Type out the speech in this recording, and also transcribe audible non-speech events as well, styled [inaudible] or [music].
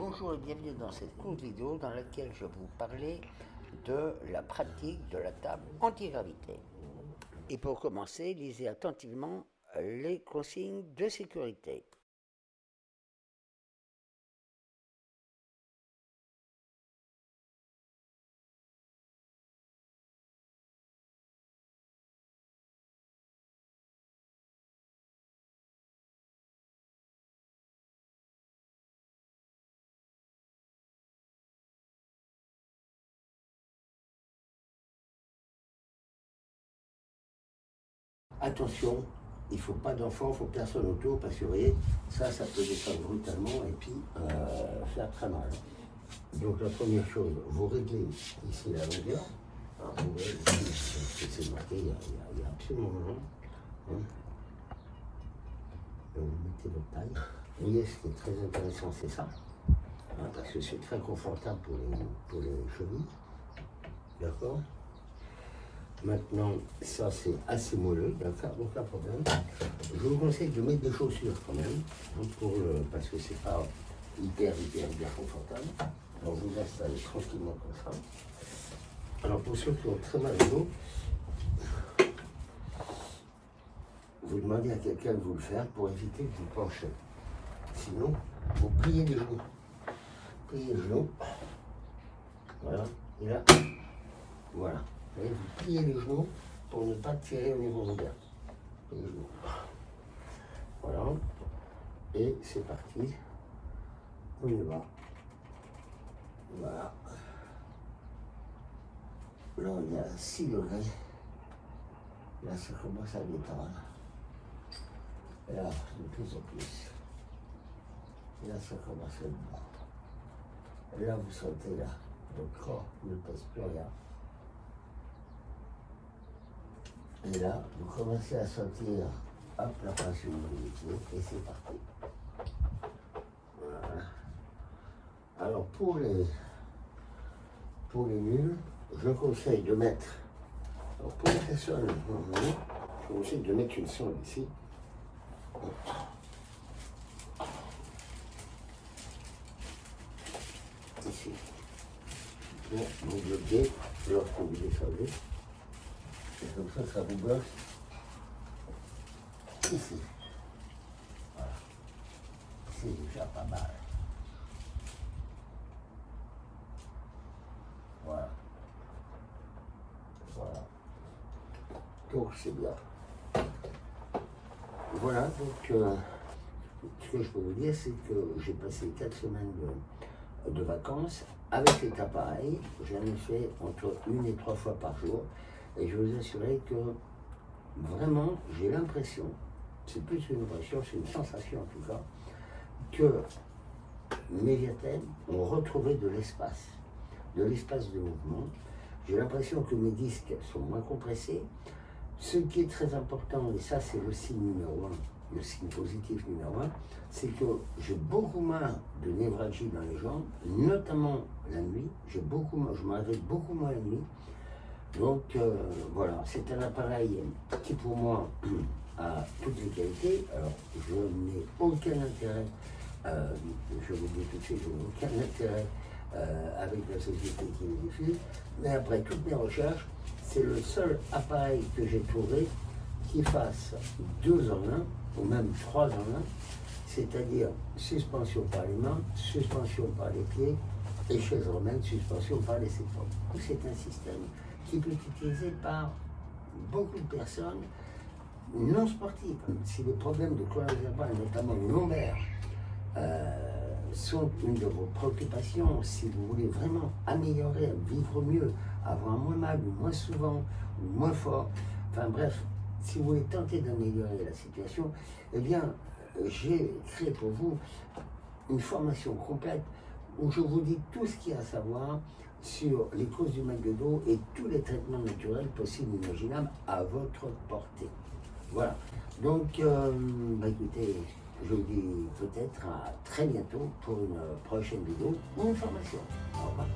Bonjour et bienvenue dans cette courte vidéo dans laquelle je vais vous parler de la pratique de la table anti-gravité. Et pour commencer, lisez attentivement les consignes de sécurité. Attention, il ne faut pas d'enfants, il ne faut personne autour, parce que vous voyez, ça, ça peut descendre brutalement et puis euh, faire très mal. Donc la première chose, vous réglez ici la longueur. Vous voyez, c'est marqué, il n'y a, absolument rien. Hein. Vous mettez votre taille. Vous voyez, ce qui est très intéressant, c'est ça. Hein, parce que c'est très confortable pour les, pour les chevilles. D'accord? Maintenant, ça c'est assez moelleux, d'accord, aucun problème. Je vous conseille de mettre des chaussures quand même, hein, parce que c'est pas hyper, hyper, hyper confortable. Alors vous installez tranquillement comme ça. Alors pour ceux qui ont très mal au dos, vous demandez à quelqu'un de vous le faire pour éviter que vous penchez. Sinon, vous pliez les genoux. Pliez les genoux. Voilà. Et là, voilà vous pliez les genoux pour ne pas tirer au niveau ouvert. Les genoux. Voilà. Et c'est parti. On y va. Voilà. Là, on est à 6 degrés. Là, ça commence à détendre. Et là, de plus en plus. Là, ça commence à bon. Et là, vous sentez là, le corps ne pèse plus rien. Et là, vous commencez à sentir, hop, la pression de et c'est parti. Voilà. Alors, pour les, pour les nuls, je conseille de mettre, alors pour les personnes, je conseille de mettre une sonde ici. Ici. Pour vous bloquer lorsque vous descendez. Et comme ça, ça vous bloque ici. Voilà. C'est déjà pas mal. Voilà. Voilà. Donc c'est bien. Voilà, donc euh, ce que je peux vous dire, c'est que j'ai passé quatre semaines de, de vacances avec cet appareil. J'en ai fait entre une et trois fois par jour. Et je vous assurer que vraiment, j'ai l'impression, c'est plus une impression, c'est une sensation en tout cas, que mes diathèmes ont retrouvé de l'espace, de l'espace de mouvement. J'ai l'impression que mes disques sont moins compressés. Ce qui est très important, et ça c'est le signe numéro un, le signe positif numéro un, c'est que j'ai beaucoup moins de névralgie dans les jambes, notamment la nuit. J'ai beaucoup moins, je m'arrête beaucoup moins la nuit. Donc euh, voilà, c'est un appareil qui pour moi [clears throat] a toutes les qualités. Alors je n'ai aucun intérêt, euh, je vous dis tout de suite, je n'ai aucun intérêt euh, avec la société qui le diffuse. Mais après toutes mes recherches, c'est le seul appareil que j'ai trouvé qui fasse deux en un, ou même trois en un, c'est-à-dire suspension par les mains, suspension par les pieds et chaise romaine, suspension par les épaules. C'est un système qui peut être utilisé par beaucoup de personnes non sportives. Si les problèmes de vertébrale, notamment lombaire, euh, sont une de vos préoccupations, si vous voulez vraiment améliorer, vivre mieux, avoir moins mal, moins souvent, ou moins fort, enfin bref, si vous voulez tenter d'améliorer la situation, eh bien, j'ai créé pour vous une formation complète où je vous dis tout ce qu'il y a à savoir sur les causes du mal de dos et tous les traitements naturels possibles et imaginables à votre portée. Voilà. Donc, euh, bah, écoutez, je vous dis peut-être à très bientôt pour une prochaine vidéo ou une formation. Au revoir.